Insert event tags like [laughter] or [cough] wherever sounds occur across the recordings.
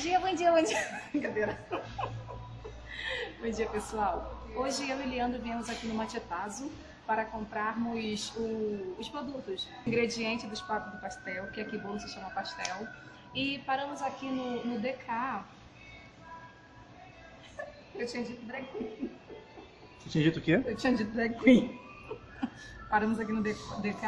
dia, bom dia, bom dia. [laughs] Brincadeira. bom dia, pessoal. Hoje eu e Leandro viemos aqui no Machetazo para comprarmos o, os produtos, o ingrediente do espaço do pastel, que aqui bolo se chama pastel. E paramos aqui no, no DK. Eu tinha dito drag queen. Você tinha dito o quê? Eu tinha dito drag queen. Paramos aqui no DK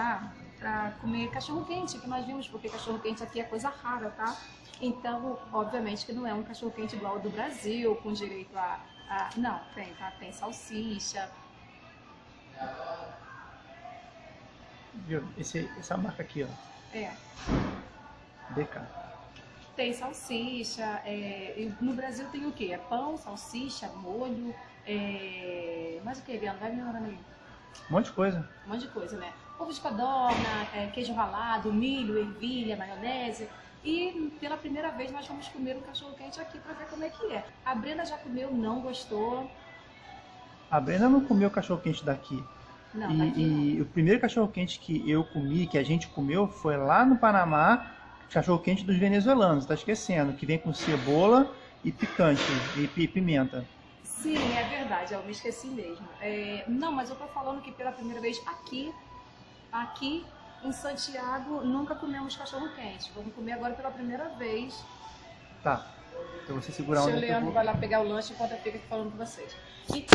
para comer cachorro quente, que nós vimos, porque cachorro quente aqui é coisa rara, tá? Então, obviamente que não é um cachorro quente igual ao do Brasil, com direito a, a... Não, tem, tá? Tem salsicha. Viu? Esse, essa marca aqui, ó. É. DK. Tem salsicha. É... No Brasil tem o quê? É pão, salsicha, molho. É... Mais o que, Leandro? Vai me lembrando aí. Um monte de coisa. Um monte de coisa, né? Ovo de codorna, é, queijo ralado, milho, ervilha, maionese. E pela primeira vez nós vamos comer um cachorro quente aqui para ver como é que é. A Brenda já comeu, não gostou. A Brenda não comeu cachorro quente daqui. Não, e, daqui não. e o primeiro cachorro quente que eu comi, que a gente comeu, foi lá no Panamá, cachorro quente dos venezuelanos, tá esquecendo, que vem com cebola e picante e pi- pimenta. Sim, é verdade, eu me esqueci mesmo. É, não, mas eu tô falando que pela primeira vez aqui, aqui em Santiago, nunca comemos cachorro quente. Vamos comer agora pela primeira vez. Tá. Então você segurar Seu onde é que eu Leandro vou. vai lá pegar o lanche enquanto eu fico aqui falando com vocês. E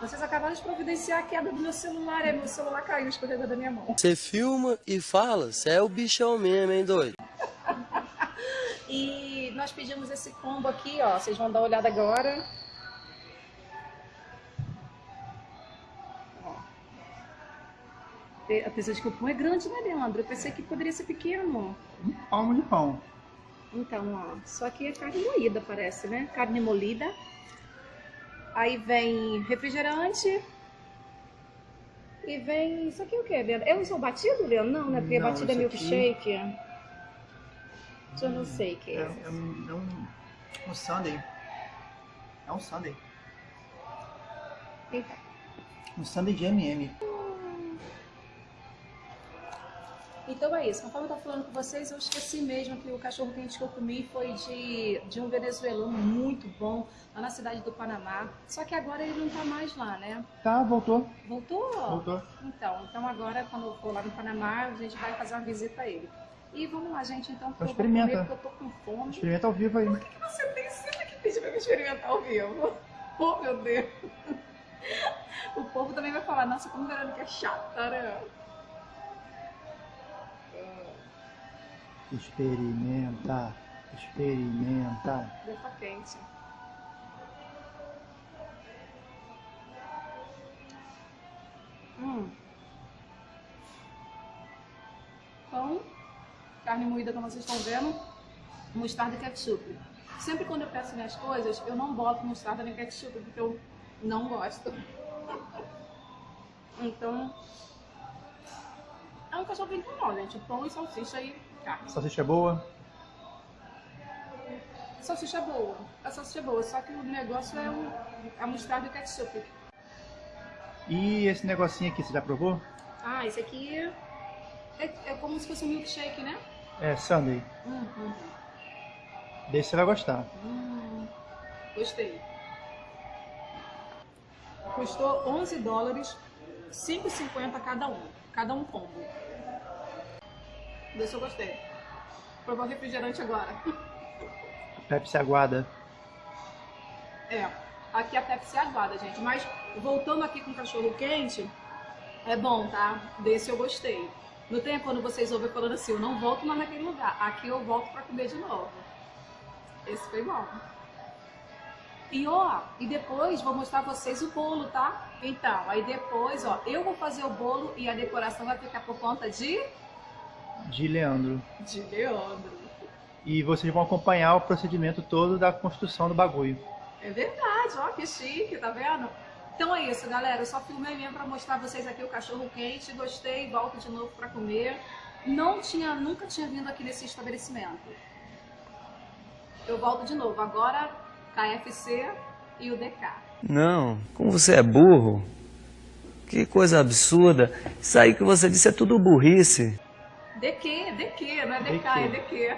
Vocês acabaram de providenciar a queda do meu celular, é meu celular caiu, escorregou da minha mão. Você filma e fala, você é o bichão mesmo, hein, doido? E nós pedimos esse combo aqui, ó. Vocês vão dar uma olhada agora. Ó. E- Apesar de que o pão é grande, né, Leandro? Eu pensei que poderia ser pequeno. Um palmo de pão. Então, ó. Só que é carne moída, parece, né? Carne molida. Aí vem refrigerante. E vem. Isso aqui é o quê, Leandro? É um batido, Leandro? Não, né? Porque Não, batido é isso aqui- milkshake. Eu não sei o que É, é. é um, é um, um sundae. É um sundae. Eita. Um sundae de M&M. Então é isso, conforme eu tô falando com vocês, eu esqueci mesmo que o cachorro quente que eu comi foi de, de um venezuelano muito bom, lá na cidade do Panamá. Só que agora ele não tá mais lá, né? Tá, voltou. Voltou? Voltou. Então, então agora quando eu for lá no Panamá, a gente vai fazer uma visita a ele. E vamos lá, gente, então, vou experimenta. comer porque eu tô com fome. Experimenta ao vivo aí. Por que que você tem sempre que pedir pra me experimentar ao vivo? Oh, meu Deus. O povo também vai falar, nossa, como Verônica é chata, né? Experimenta. Experimenta. Tá quente. Hum. Carne moída como vocês estão vendo, mostarda e ketchup. Sempre quando eu peço minhas coisas, eu não boto mostarda nem ketchup, porque eu não gosto. Então, é um cachorro bem comum, gente. Pão e salsicha e carne. Salsicha é boa. Salsicha é boa. A salsicha é boa, só que o negócio é o, a mostarda e ketchup. E esse negocinho aqui, você já provou? Ah, esse aqui é, é como se fosse um milkshake, né? É sundae. Hum, hum, Desse você vai gostar. hum. Gostei. Custou 11 dólares, 5,50 cada um. Cada um combo. Desse eu gostei. Vou provar o refrigerante agora. [laughs] Pepsi aguada. É, aqui a Pepsi aguada, gente. Mas voltando aqui com cachorro quente, é bom, tá? Desse eu gostei. Não tem quando vocês ouvem falando assim, eu não volto mais naquele lugar. Aqui eu volto pra comer de novo. Esse foi bom. E ó, e depois vou mostrar vocês o bolo, tá? Então, aí depois, ó, eu vou fazer o bolo e a decoração vai ficar por conta de... De Leandro. De Leandro. E vocês vão acompanhar o procedimento todo da construção do bagulho. É verdade, ó, que chique, tá vendo? Então é isso, galera. Eu só filmei mesmo pra mostrar pra vocês aqui o cachorro quente. Gostei, volto de novo pra comer. Não tinha, nunca tinha vindo aqui nesse estabelecimento. Eu volto de novo. Agora, KFC e o DK. Não, como você é burro. Que coisa absurda. Isso aí que você disse é tudo burrice. De quê? Não é de De cá, quê? é quê?